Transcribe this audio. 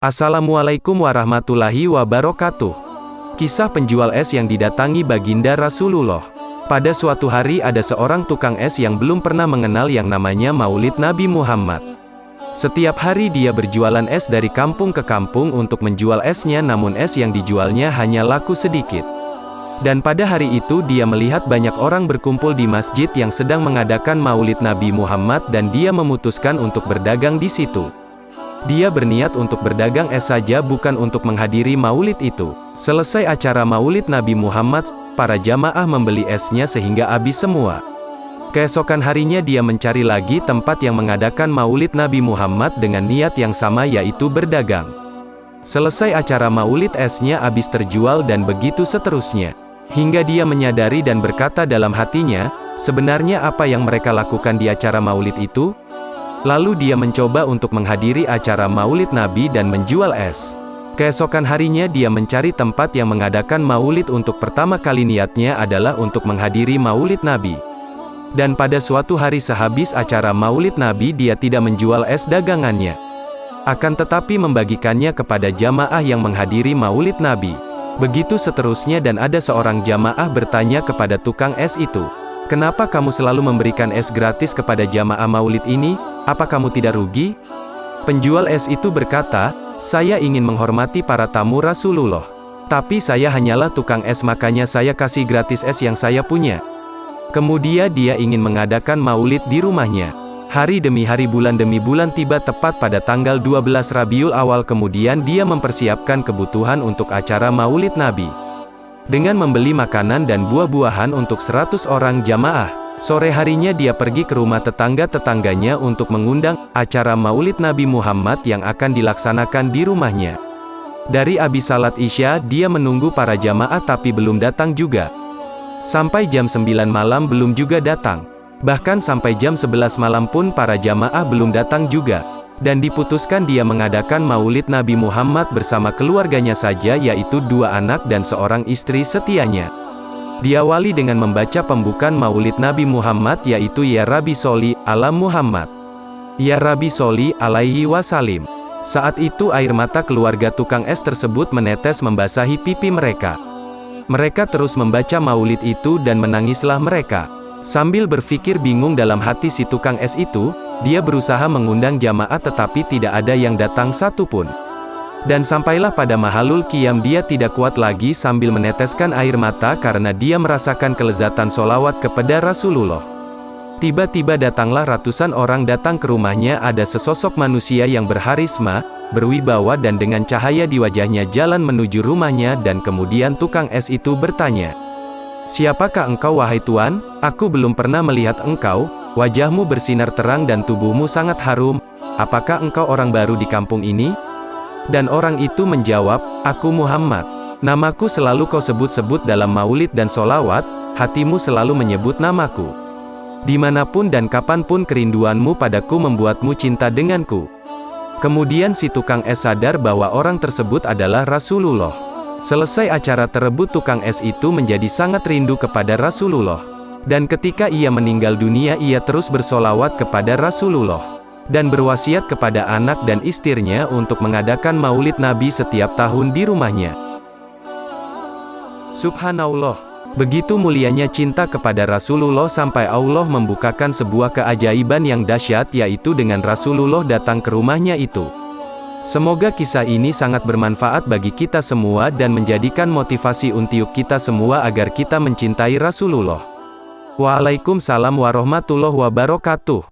Assalamualaikum warahmatullahi wabarakatuh. Kisah penjual es yang didatangi baginda Rasulullah. Pada suatu hari ada seorang tukang es yang belum pernah mengenal yang namanya Maulid Nabi Muhammad. Setiap hari dia berjualan es dari kampung ke kampung untuk menjual esnya namun es yang dijualnya hanya laku sedikit. Dan pada hari itu dia melihat banyak orang berkumpul di masjid yang sedang mengadakan maulid Nabi Muhammad dan dia memutuskan untuk berdagang di situ. Dia berniat untuk berdagang es saja bukan untuk menghadiri maulid itu. Selesai acara maulid Nabi Muhammad, para jamaah membeli esnya sehingga habis semua. Keesokan harinya dia mencari lagi tempat yang mengadakan maulid Nabi Muhammad dengan niat yang sama yaitu berdagang. Selesai acara maulid esnya habis terjual dan begitu seterusnya. Hingga dia menyadari dan berkata dalam hatinya, sebenarnya apa yang mereka lakukan di acara maulid itu? Lalu dia mencoba untuk menghadiri acara maulid Nabi dan menjual es. Keesokan harinya dia mencari tempat yang mengadakan maulid untuk pertama kali niatnya adalah untuk menghadiri maulid Nabi. Dan pada suatu hari sehabis acara maulid Nabi dia tidak menjual es dagangannya. Akan tetapi membagikannya kepada jamaah yang menghadiri maulid Nabi. Begitu seterusnya dan ada seorang jamaah bertanya kepada tukang es itu. Kenapa kamu selalu memberikan es gratis kepada jamaah maulid ini? Apa kamu tidak rugi? Penjual es itu berkata, saya ingin menghormati para tamu Rasulullah. Tapi saya hanyalah tukang es makanya saya kasih gratis es yang saya punya. Kemudian dia ingin mengadakan maulid di rumahnya. Hari demi hari bulan demi bulan tiba tepat pada tanggal 12 Rabiul Awal kemudian dia mempersiapkan kebutuhan untuk acara maulid Nabi. Dengan membeli makanan dan buah-buahan untuk 100 orang jamaah. Sore harinya dia pergi ke rumah tetangga-tetangganya untuk mengundang acara Maulid Nabi Muhammad yang akan dilaksanakan di rumahnya. Dari abis salat Isya, dia menunggu para jamaah tapi belum datang juga. Sampai jam 9 malam belum juga datang. Bahkan sampai jam 11 malam pun para jamaah belum datang juga. Dan diputuskan dia mengadakan maulid Nabi Muhammad bersama keluarganya saja yaitu dua anak dan seorang istri setianya. Diawali dengan membaca pembukaan maulid Nabi Muhammad yaitu Ya Rabbi Soli, Alam Muhammad. Ya Rabbi Soli, alaihi wasalim. Saat itu air mata keluarga tukang es tersebut menetes membasahi pipi mereka. Mereka terus membaca maulid itu dan menangislah mereka. Sambil berpikir bingung dalam hati si tukang es itu, dia berusaha mengundang jamaah tetapi tidak ada yang datang satupun. Dan sampailah pada mahalul kiam dia tidak kuat lagi sambil meneteskan air mata karena dia merasakan kelezatan solawat kepada Rasulullah. Tiba-tiba datanglah ratusan orang datang ke rumahnya ada sesosok manusia yang berharisma, berwibawa dan dengan cahaya di wajahnya jalan menuju rumahnya dan kemudian tukang es itu bertanya. Siapakah engkau wahai Tuan? Aku belum pernah melihat engkau, wajahmu bersinar terang dan tubuhmu sangat harum, apakah engkau orang baru di kampung ini? Dan orang itu menjawab, Aku Muhammad. Namaku selalu kau sebut-sebut dalam maulid dan solawat, hatimu selalu menyebut namaku. Di mana pun dan kapan pun kerinduanmu padaku membuatmu cinta denganku. Kemudian si tukang es sadar bahwa orang tersebut adalah Rasulullah. Selesai acara terebut tukang es itu menjadi sangat rindu kepada Rasulullah. Dan ketika ia meninggal dunia ia terus bersolawat kepada Rasulullah dan berwasiat kepada anak dan istrinya untuk mengadakan maulid Nabi setiap tahun di rumahnya. Subhanallah. Begitu mulianya cinta kepada Rasulullah sampai Allah membukakan sebuah keajaiban yang dahsyat yaitu dengan Rasulullah datang ke rumahnya itu. Semoga kisah ini sangat bermanfaat bagi kita semua dan menjadikan motivasi untuk kita semua agar kita mencintai Rasulullah. Waalaikumsalam warahmatullahi wabarakatuh.